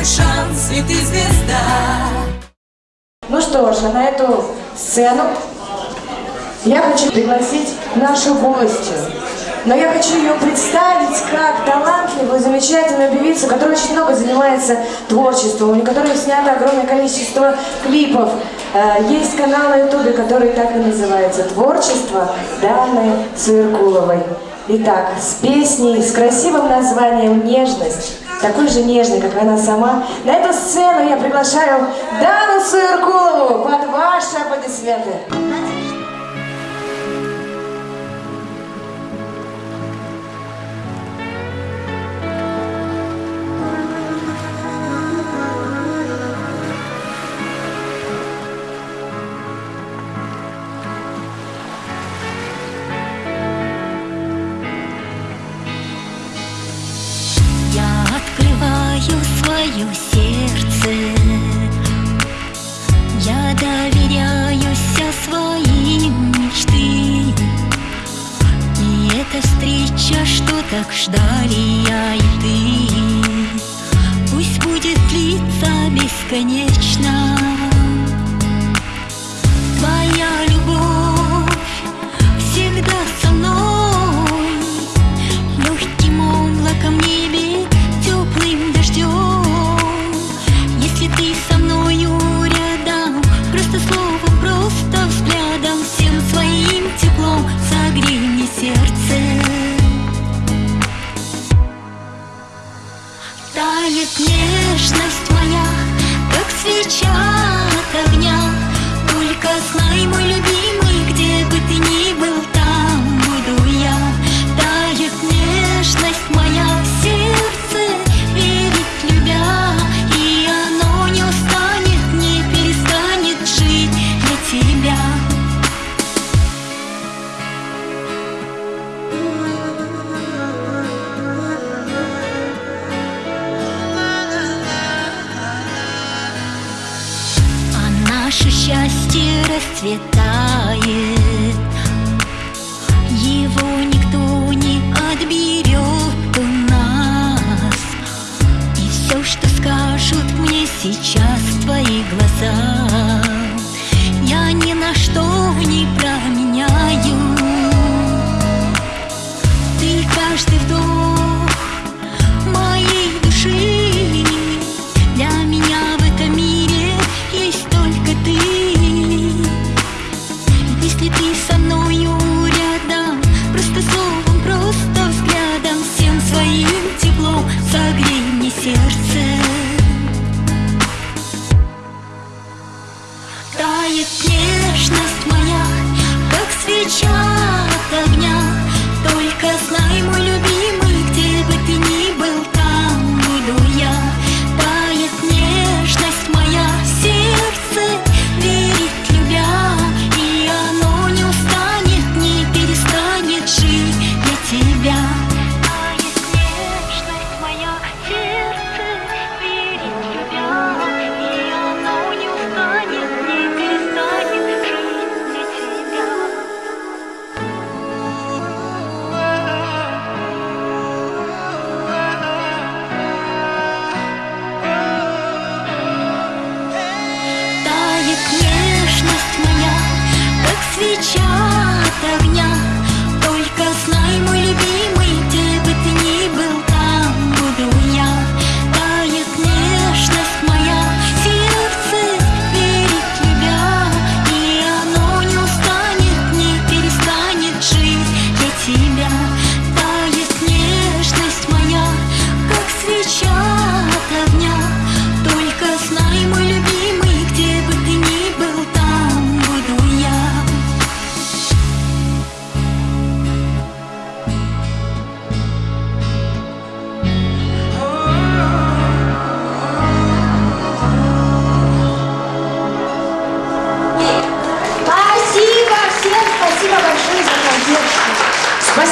твой шанс, и ты звезда Ну что ж, а на эту сцену я хочу пригласить нашу гостью. Но я хочу ее представить как талантливую, замечательную певицу, которая очень много занимается творчеством, у которой снято огромное количество клипов. Э, Есть канал на ютубе, который так и называется «Творчество Даны Суеркуловой». Итак, с песней, с красивым названием «Нежность», такой же нежной, как она сама, на эту сцену я приглашаю Дану Суеркулову под ваши аплодисменты. Встреча, что так ждали я и ты. Пусть будет длиться бесконечно нежность расцветает. Его никто не отберет у нас. И все, что скажут мне сейчас твои глаза Я ни на что не променяю. Ты каждый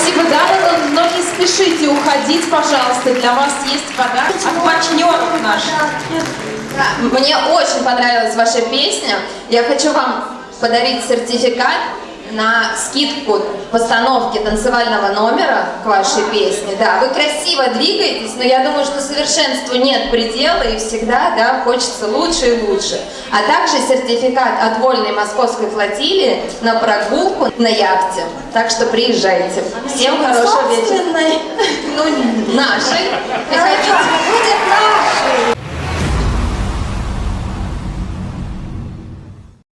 Спасибо, Дана, но не спешите уходить, пожалуйста. Для вас есть подарок от партнеров наших. Мне очень понравилась ваша песня. Я хочу вам подарить сертификат на скидку постановки танцевального номера к вашей песне. Да, вы красиво двигаетесь, но я думаю, что совершенству нет предела и всегда, да, хочется лучше и лучше. А также сертификат от вольной московской флотилии на прогулку на яхте. Так что приезжайте. Всем хорошего вечера. Ну, нашей. Приходите. Будет